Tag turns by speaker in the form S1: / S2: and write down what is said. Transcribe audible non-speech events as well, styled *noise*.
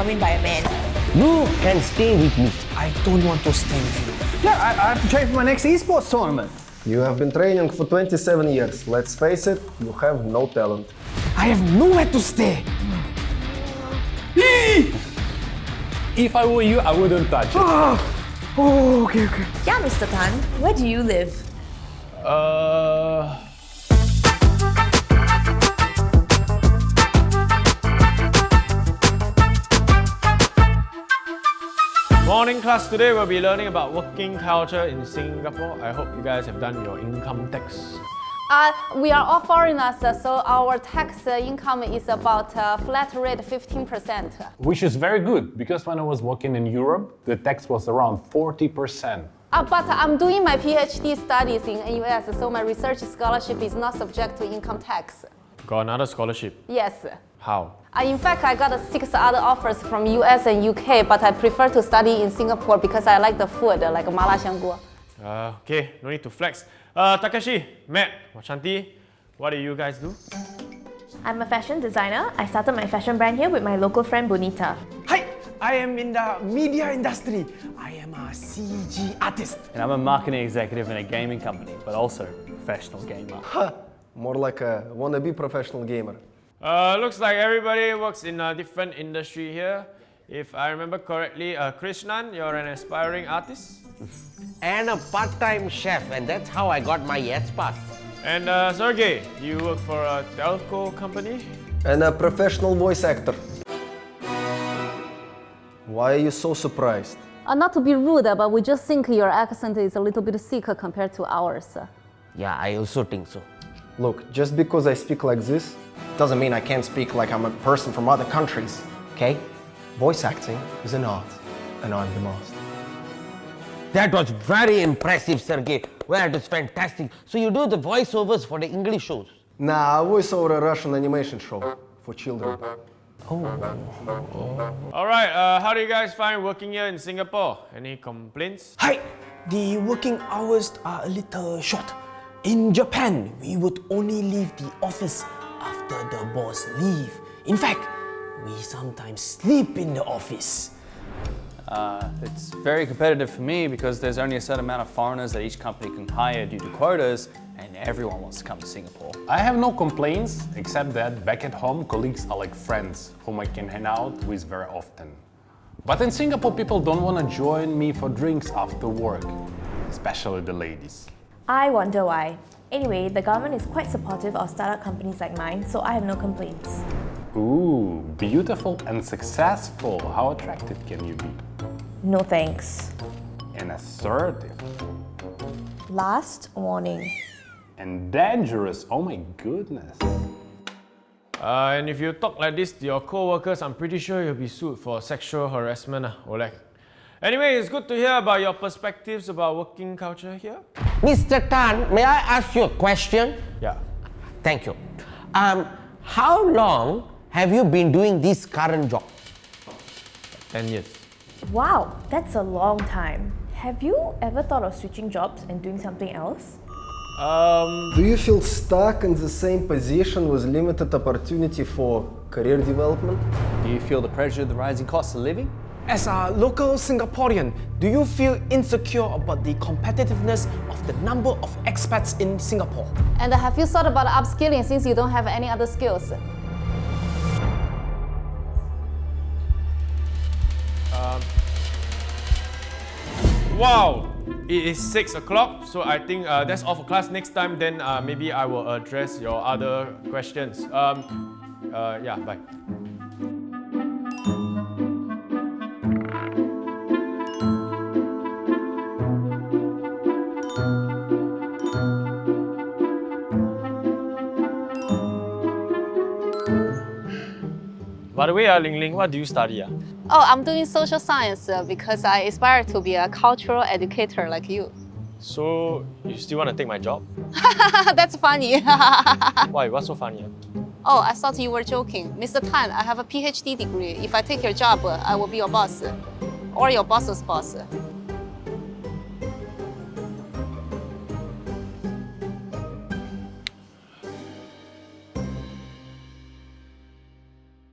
S1: determined by a man.
S2: You can stay with me.
S3: I don't want to stay with you.
S4: Yeah, I, I have to train for my next esports tournament.
S5: You have been training for 27 years. Let's face it, you have no talent.
S3: I have nowhere to stay.
S6: If I were you, I wouldn't touch it.
S4: Oh, okay, okay.
S1: Yeah, Mr. Tan, where do you live?
S6: Uh...
S7: Morning class, today we'll be learning about working culture in Singapore. I hope you guys have done your income tax.
S8: Uh, we are all foreigners, uh, so our tax uh, income is about uh, flat rate 15%.
S6: Which is very good, because when I was working in Europe, the tax was around 40%.
S8: Uh, but I'm doing my PhD studies in US, so my research scholarship is not subject to income tax.
S7: Got another scholarship.
S8: Yes.
S7: How?
S8: In fact, I got six other offers from US and UK, but I prefer to study in Singapore because I like the food, like mala xiangguo.
S7: Uh, okay, no need to flex. Uh, Takashi, Matt, Shanti, what do you guys do?
S9: I'm a fashion designer. I started my fashion brand here with my local friend Bonita.
S3: Hi, I am in the media industry. I am a CG artist.
S10: And I'm a marketing executive in a gaming company, but also a professional gamer.
S5: Huh, more like a wannabe professional gamer.
S7: Uh, looks like everybody works in a different industry here. If I remember correctly, uh, Krishnan, you're an aspiring artist?
S2: And a part-time chef, and that's how I got my S Pass.
S7: And uh, Sergey, you work for a telco company?
S5: And a professional voice actor. Why are you so surprised?
S8: Uh, not to be rude, uh, but we just think your accent is a little bit sick compared to ours.
S2: Yeah, I also think so.
S5: Look, just because I speak like this, doesn't mean I can't speak like I'm a person from other countries, okay? Voice acting is an art, and I'm the master.
S2: That was very impressive, Sergey. Well, it was fantastic. So you do the voiceovers for the English shows?
S5: Nah, I voice over a Russian animation show for children.
S2: Oh.
S7: Alright, uh, how do you guys find working here in Singapore? Any complaints?
S3: Hi, the working hours are a little short. In Japan, we would only leave the office after the boss leave. In fact, we sometimes sleep in the office.
S10: Uh, it's very competitive for me because there's only a certain amount of foreigners that each company can hire due to quotas and everyone wants to come to Singapore.
S6: I have no complaints, except that back at home, colleagues are like friends whom I can hang out with very often. But in Singapore, people don't want to join me for drinks after work, especially the ladies.
S9: I wonder why. Anyway, the government is quite supportive of startup companies like mine, so I have no complaints.
S6: Ooh, beautiful and successful. How attractive can you be?
S9: No thanks.
S6: And assertive.
S9: Last warning.
S6: And dangerous. Oh my goodness.
S7: Uh, and if you talk like this to your co-workers, I'm pretty sure you'll be sued for sexual harassment, uh, Oleg. Anyway, it's good to hear about your perspectives about working culture here.
S2: Mr. Tan, may I ask you a question?
S7: Yeah.
S2: Thank you. Um, how long have you been doing this current job?
S7: 10 years.
S9: Wow, that's a long time. Have you ever thought of switching jobs and doing something else?
S7: Um,
S5: Do you feel stuck in the same position with limited opportunity for career development?
S10: Do you feel the pressure of the rising cost of living?
S3: As a local Singaporean, do you feel insecure about the competitiveness of the number of expats in Singapore?
S8: And have you thought about upskilling since you don't have any other skills?
S7: Um, wow! It is 6 o'clock, so I think uh, that's all for class. Next time, then uh, maybe I will address your other questions. Um, uh, yeah, bye. By the way, uh, Ling Ling, what do you study? Uh?
S8: Oh, I'm doing social science uh, because I aspire to be a cultural educator like you.
S7: So, you still want to take my job? *laughs*
S8: That's funny. *laughs*
S7: Why? What's so funny? Uh?
S8: oh, I thought you were joking. Mr. Tan, I have a PhD degree. If I take your job, uh, I will be your boss. Or your boss's boss.